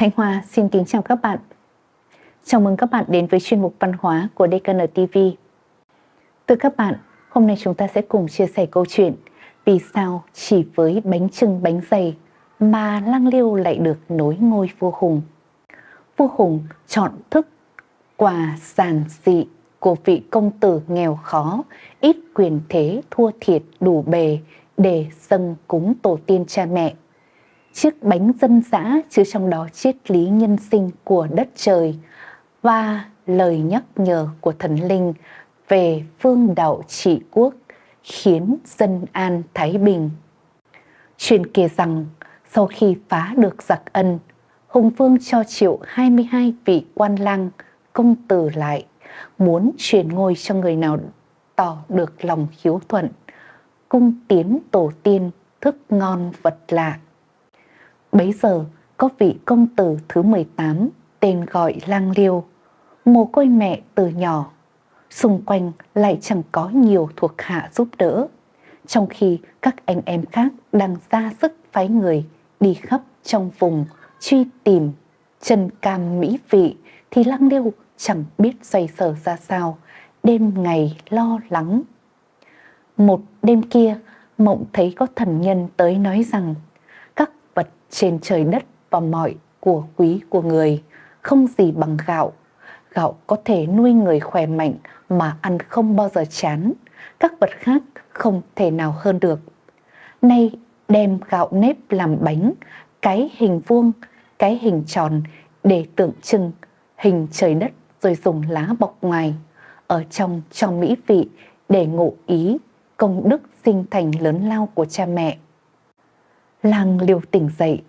Thanh Hoa xin kính chào các bạn. Chào mừng các bạn đến với chuyên mục văn hóa của DKN TV. Từ các bạn, hôm nay chúng ta sẽ cùng chia sẻ câu chuyện vì sao chỉ với bánh trưng bánh dày mà Lang Liêu lại được nối ngôi vua Hùng. Vua Hùng chọn thức quà giản dị của vị công tử nghèo khó, ít quyền thế thua thiệt đủ bề để dâng cúng tổ tiên cha mẹ chiếc bánh dân dã chứa trong đó triết lý nhân sinh của đất trời và lời nhắc nhở của thần linh về phương đạo trị quốc khiến dân an thái bình. Truyền kể rằng sau khi phá được giặc ân, Hùng Vương cho triệu 22 vị quan lang công tử lại, muốn truyền ngôi cho người nào tỏ được lòng hiếu thuận, cung tiến tổ tiên thức ngon vật lạ. Bấy giờ có vị công tử thứ 18 tên gọi Lang Liêu, mồ côi mẹ từ nhỏ, xung quanh lại chẳng có nhiều thuộc hạ giúp đỡ, trong khi các anh em khác đang ra sức phái người đi khắp trong vùng truy tìm chân cam mỹ vị thì Lăng Liêu chẳng biết xoay sở ra sao, đêm ngày lo lắng. Một đêm kia, mộng thấy có thần nhân tới nói rằng trên trời đất và mọi của quý của người, không gì bằng gạo. Gạo có thể nuôi người khỏe mạnh mà ăn không bao giờ chán, các vật khác không thể nào hơn được. Nay đem gạo nếp làm bánh, cái hình vuông, cái hình tròn để tượng trưng hình trời đất rồi dùng lá bọc ngoài, ở trong cho mỹ vị để ngộ ý công đức sinh thành lớn lao của cha mẹ. Làng liều tỉnh dậy,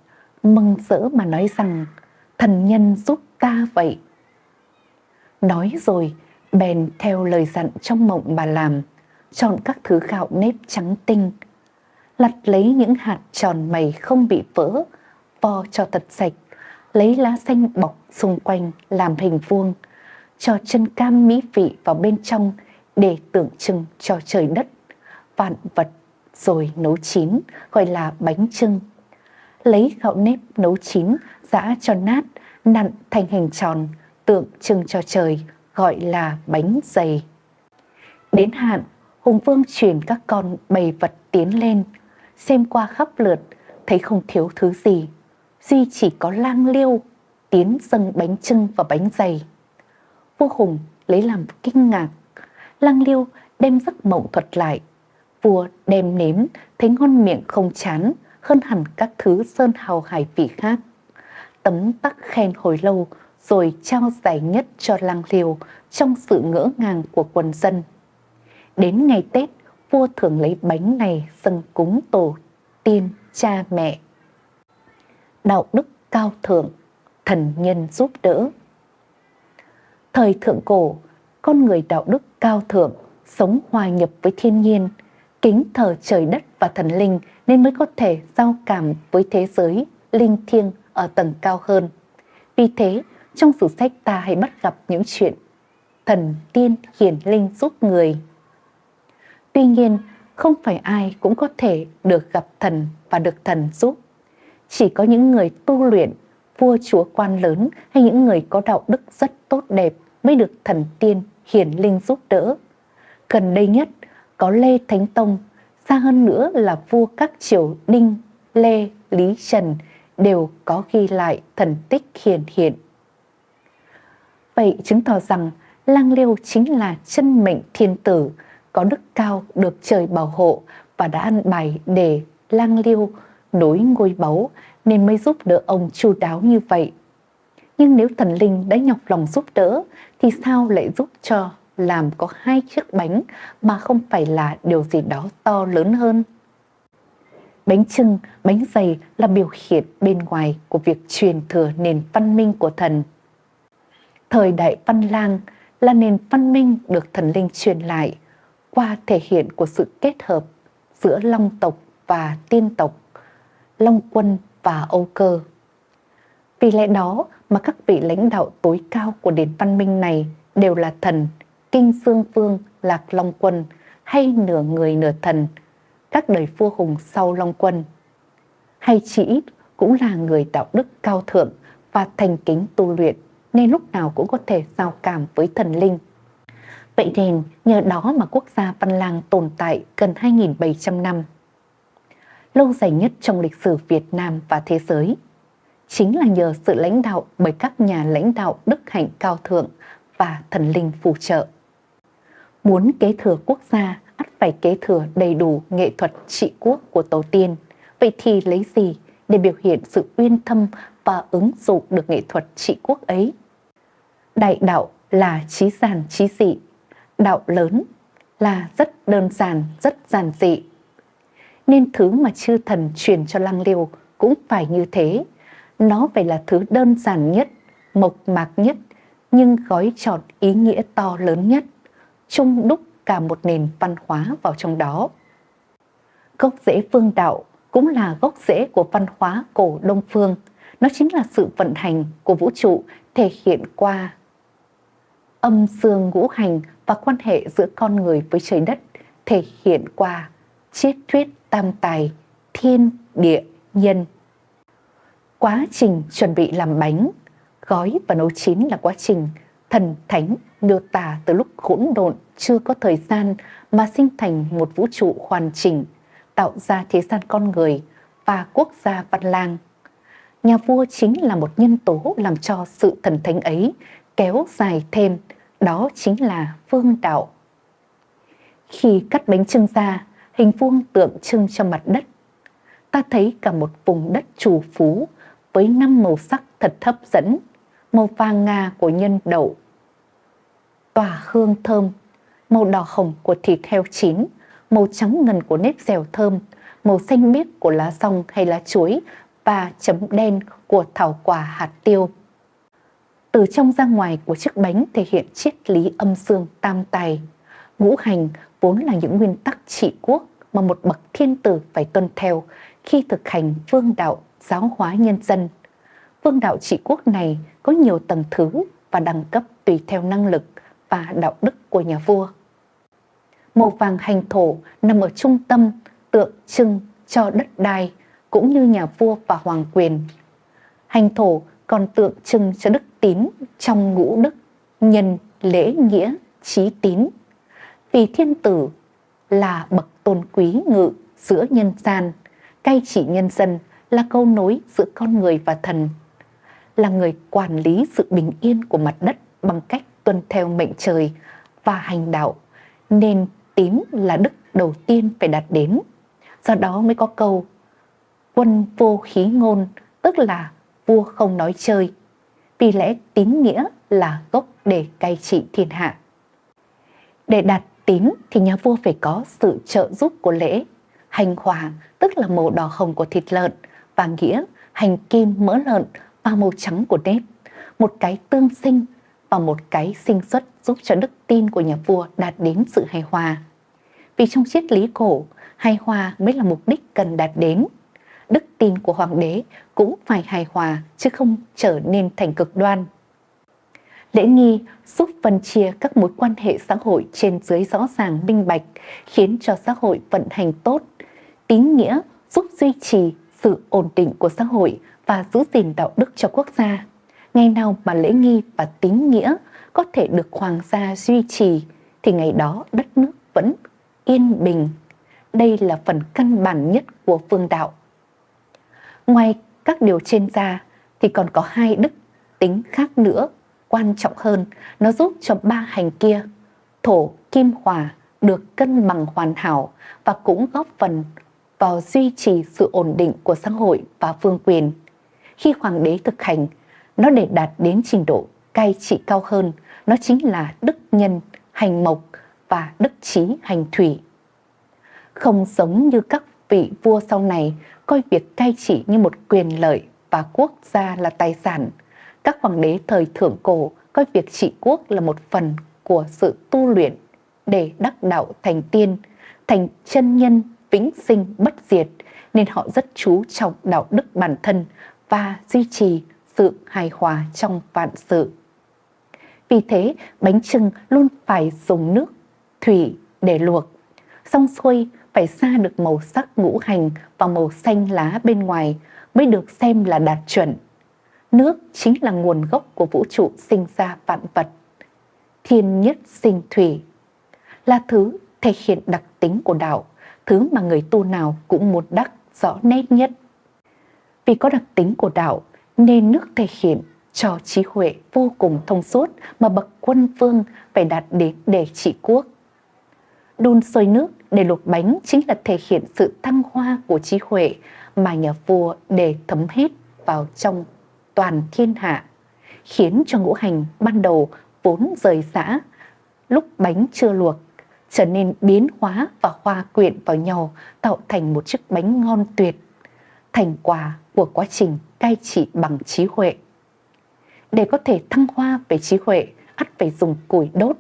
mừng rỡ mà nói rằng thần nhân giúp ta vậy. Nói rồi, bèn theo lời dặn trong mộng bà làm, chọn các thứ gạo nếp trắng tinh, lặt lấy những hạt tròn mày không bị vỡ, vo cho thật sạch, lấy lá xanh bọc xung quanh làm hình vuông, cho chân cam mỹ vị vào bên trong để tượng trưng cho trời đất, vạn vật rồi nấu chín gọi là bánh trưng lấy gạo nếp nấu chín, giã cho nát, nặn thành hình tròn, tượng trưng cho trời, gọi là bánh dày. Đến hạn, Hùng Vương chuyển các con bày vật tiến lên, xem qua khắp lượt, thấy không thiếu thứ gì. Duy chỉ có lang liêu, tiến dâng bánh trưng và bánh dày. Vua Hùng lấy làm kinh ngạc, lang liêu đem giấc mộng thuật lại. Vua đem nếm, thấy ngon miệng không chán, hơn hẳn các thứ sơn hào hải vị khác. Tấm tắc khen hồi lâu rồi trao giải nhất cho lang liều trong sự ngỡ ngàng của quần dân. Đến ngày Tết, vua thường lấy bánh này dâng cúng tổ tiên cha mẹ. Đạo đức cao thượng, thần nhân giúp đỡ. Thời thượng cổ, con người đạo đức cao thượng, sống hòa nhập với thiên nhiên, kính thờ trời đất và thần linh nên mới có thể giao cảm với thế giới linh thiêng ở tầng cao hơn. Vì thế, trong sử sách ta hay bắt gặp những chuyện thần tiên hiển linh giúp người. Tuy nhiên, không phải ai cũng có thể được gặp thần và được thần giúp. Chỉ có những người tu luyện, vua chúa quan lớn hay những người có đạo đức rất tốt đẹp mới được thần tiên hiển linh giúp đỡ. Gần đây nhất, có Lê Thánh Tông xa hơn nữa là vua các triều Đinh, Lê, Lý, Trần đều có ghi lại thần tích hiển hiện. Vậy chứng tỏ rằng Lang Liêu chính là chân mệnh thiên tử, có đức cao được trời bảo hộ và đã ăn bài để Lang Liêu nối ngôi báu nên mới giúp đỡ ông chu đáo như vậy. Nhưng nếu thần linh đã nhọc lòng giúp đỡ thì sao lại giúp cho làm có hai chiếc bánh mà không phải là điều gì đó to lớn hơn. Bánh trưng, bánh dày là biểu hiện bên ngoài của việc truyền thừa nền văn minh của thần. Thời đại văn lang là nền văn minh được thần linh truyền lại qua thể hiện của sự kết hợp giữa Long tộc và Tiên tộc, Long quân và Âu cơ. Vì lẽ đó mà các vị lãnh đạo tối cao của nền văn minh này đều là thần Kinh Dương Vương, Lạc Long Quân hay nửa người nửa thần, các đời vua hùng sau Long Quân. Hay chỉ ít cũng là người đạo đức cao thượng và thành kính tu luyện nên lúc nào cũng có thể giao cảm với thần linh. Vậy nên nhờ đó mà quốc gia Văn Lang tồn tại gần 2.700 năm. Lâu dài nhất trong lịch sử Việt Nam và thế giới. Chính là nhờ sự lãnh đạo bởi các nhà lãnh đạo đức hạnh cao thượng và thần linh phù trợ. Muốn kế thừa quốc gia, ắt phải kế thừa đầy đủ nghệ thuật trị quốc của tổ tiên. Vậy thì lấy gì để biểu hiện sự uyên thâm và ứng dụng được nghệ thuật trị quốc ấy? Đại đạo là trí giản trí dị, đạo lớn là rất đơn giản, rất giản dị. Nên thứ mà chư thần truyền cho lăng liêu cũng phải như thế. Nó phải là thứ đơn giản nhất, mộc mạc nhất, nhưng gói trọn ý nghĩa to lớn nhất, chung đúc cả một nền văn hóa vào trong đó. Gốc rễ phương đạo cũng là gốc rễ của văn hóa cổ Đông Phương. Nó chính là sự vận hành của vũ trụ thể hiện qua âm dương ngũ hành và quan hệ giữa con người với trời đất thể hiện qua triết thuyết tam tài, thiên, địa, nhân. Quá trình chuẩn bị làm bánh, gói và nấu chín là quá trình thần thánh miêu tả từ lúc hỗn độn chưa có thời gian mà sinh thành một vũ trụ hoàn chỉnh, tạo ra thế gian con người và quốc gia văn lang. Nhà vua chính là một nhân tố làm cho sự thần thánh ấy kéo dài thêm, đó chính là phương đạo. Khi cắt bánh trưng ra, hình vuông tượng trưng cho mặt đất, ta thấy cả một vùng đất trù phú với năm màu sắc thật hấp dẫn, màu vàng ngà của nhân đậu, tỏa hương thơm, màu đỏ hồng của thịt heo chín, màu trắng ngần của nếp dẻo thơm, màu xanh biếc của lá rong hay lá chuối và chấm đen của thảo quả hạt tiêu. Từ trong ra ngoài của chiếc bánh thể hiện triết lý âm dương tam tài. Ngũ hành vốn là những nguyên tắc trị quốc mà một bậc thiên tử phải tuân theo khi thực hành vương đạo giáo hóa nhân dân. Vương đạo trị quốc này có nhiều tầng thứ và đẳng cấp tùy theo năng lực và đạo đức của nhà vua. Màu vàng hành thổ nằm ở trung tâm tượng trưng cho đất đai cũng như nhà vua và hoàng quyền. Hành thổ còn tượng trưng cho đức tín trong ngũ đức, nhân, lễ, nghĩa, trí tín. Vì thiên tử là bậc tôn quý ngự giữa nhân gian, cai trị nhân dân là câu nối giữa con người và thần, là người quản lý sự bình yên của mặt đất bằng cách tuân theo mệnh trời và hành đạo, nên tín là đức đầu tiên phải đạt đến. Do đó mới có câu quân vô khí ngôn, tức là vua không nói chơi. Vì lẽ tín nghĩa là gốc để cai trị thiên hạ. Để đạt tín thì nhà vua phải có sự trợ giúp của lễ. Hành hòa tức là màu đỏ hồng của thịt lợn và nghĩa hành kim mỡ lợn và màu trắng của nếp. Một cái tương sinh và một cái sinh xuất giúp cho đức tin của nhà vua đạt đến sự hài hòa. Vì trong triết lý cổ, hài hòa mới là mục đích cần đạt đến. Đức tin của hoàng đế cũng phải hài hòa chứ không trở nên thành cực đoan. Lễ nghi giúp phân chia các mối quan hệ xã hội trên dưới rõ ràng minh bạch, khiến cho xã hội vận hành tốt. Tín nghĩa giúp duy trì sự ổn định của xã hội và giữ gìn đạo đức cho quốc gia. Ngày nào mà lễ nghi và tín nghĩa có thể được hoàng gia duy trì thì ngày đó đất nước vẫn yên bình. Đây là phần căn bản nhất của phương đạo. Ngoài các điều trên ra thì còn có hai đức tính khác nữa quan trọng hơn, nó giúp cho ba hành kia, thổ, kim, hòa, được cân bằng hoàn hảo và cũng góp phần vào duy trì sự ổn định của xã hội và phương quyền. Khi hoàng đế thực hành, nó để đạt đến trình độ cai trị cao hơn, nó chính là đức nhân, hành mộc và đức trí hành thủy. Không giống như các vị vua sau này coi việc cai trị như một quyền lợi và quốc gia là tài sản, các hoàng đế thời thượng cổ coi việc trị quốc là một phần của sự tu luyện để đắc đạo thành tiên, thành chân nhân vĩnh sinh bất diệt nên họ rất chú trọng đạo đức bản thân và duy trì sự hài hòa trong vạn sự. Vì thế, bánh trưng luôn phải dùng nước, thủy để luộc. Xong xuôi phải ra được màu sắc ngũ hành và màu xanh lá bên ngoài mới được xem là đạt chuẩn Nước chính là nguồn gốc của vũ trụ sinh ra vạn vật. Thiên nhất sinh thủy là thứ thể hiện đặc tính của đạo, thứ mà người tu nào cũng muốn đắc rõ nét nhất. Vì có đặc tính của đạo nên nước thể hiện cho trí huệ vô cùng thông suốt mà bậc quân vương phải đạt đến để trị quốc. Đun sôi nước để luộc bánh chính là thể hiện sự thăng hoa của trí huệ mà nhà vua để thấm hết vào trong toàn thiên hạ, khiến cho ngũ hành ban đầu vốn rời xã, lúc bánh chưa luộc, trở nên biến hóa và hoa quyện vào nhau tạo thành một chiếc bánh ngon tuyệt, thành quả của quá trình cai trị bằng trí huệ. Để có thể thăng hoa về trí huệ, ắt phải dùng củi đốt.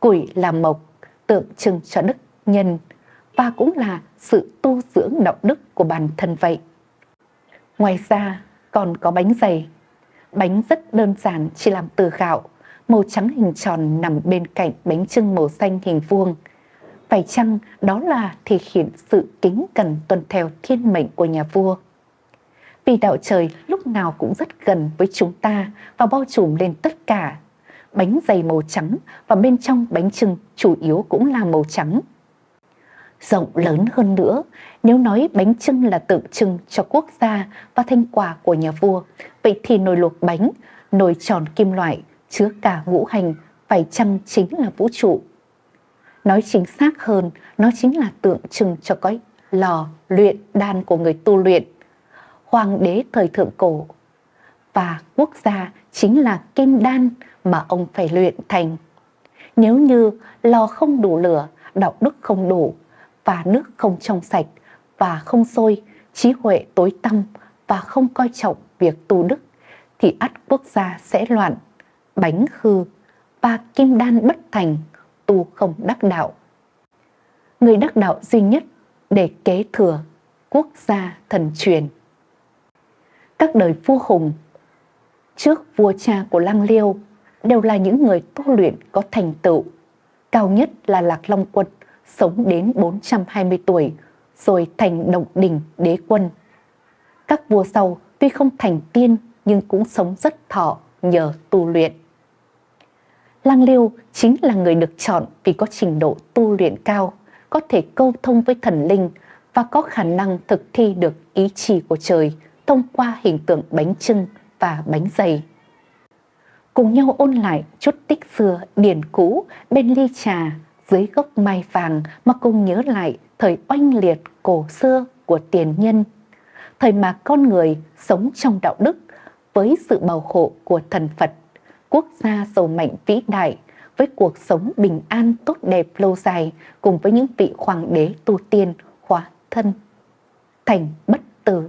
Củi là mộc, tượng trưng cho đức nhân và cũng là sự tu dưỡng đạo đức của bản thân vậy. Ngoài ra còn có bánh dày. Bánh rất đơn giản chỉ làm từ gạo, màu trắng hình tròn nằm bên cạnh bánh trưng màu xanh hình vuông. Phải chăng đó là thể hiện sự kính cần tuân theo thiên mệnh của nhà vua? Vì đạo trời lúc nào cũng rất gần với chúng ta và bao trùm lên tất cả. Bánh dày màu trắng và bên trong bánh trưng chủ yếu cũng là màu trắng. Rộng lớn hơn nữa, nếu nói bánh trưng là tượng trưng cho quốc gia và thanh quả của nhà vua, vậy thì nồi luộc bánh, nồi tròn kim loại, chứa cả ngũ hành, phải chăng chính là vũ trụ. Nói chính xác hơn, nó chính là tượng trưng cho cái lò luyện đan của người tu luyện hoàng đế thời thượng cổ. Và quốc gia chính là kim đan mà ông phải luyện thành. Nếu như lò không đủ lửa, đạo đức không đủ, và nước không trong sạch, và không sôi, trí huệ tối tăm và không coi trọng việc tu đức, thì ắt quốc gia sẽ loạn, bánh hư, và kim đan bất thành, tu không đắc đạo. Người đắc đạo duy nhất để kế thừa quốc gia thần truyền các đời vua hùng trước vua cha của Lăng Liêu đều là những người tu luyện có thành tựu. Cao nhất là Lạc Long Quân, sống đến 420 tuổi, rồi thành động đình đế quân. Các vua sau tuy không thành tiên nhưng cũng sống rất thọ nhờ tu luyện. Lăng Liêu chính là người được chọn vì có trình độ tu luyện cao, có thể câu thông với thần linh và có khả năng thực thi được ý chỉ của trời, thông qua hình tượng bánh trưng và bánh dày. Cùng nhau ôn lại chút tích xưa điển cũ bên ly trà dưới gốc mai vàng mà cùng nhớ lại thời oanh liệt cổ xưa của tiền nhân. Thời mà con người sống trong đạo đức với sự bảo hộ của thần Phật, quốc gia giàu mạnh vĩ đại với cuộc sống bình an tốt đẹp lâu dài cùng với những vị hoàng đế tu tiên hóa thân thành bất tử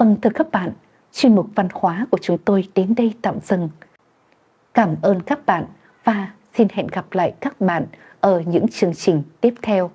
Vâng thưa các bạn, chuyên mục văn hóa của chúng tôi đến đây tạm dừng. Cảm ơn các bạn và xin hẹn gặp lại các bạn ở những chương trình tiếp theo.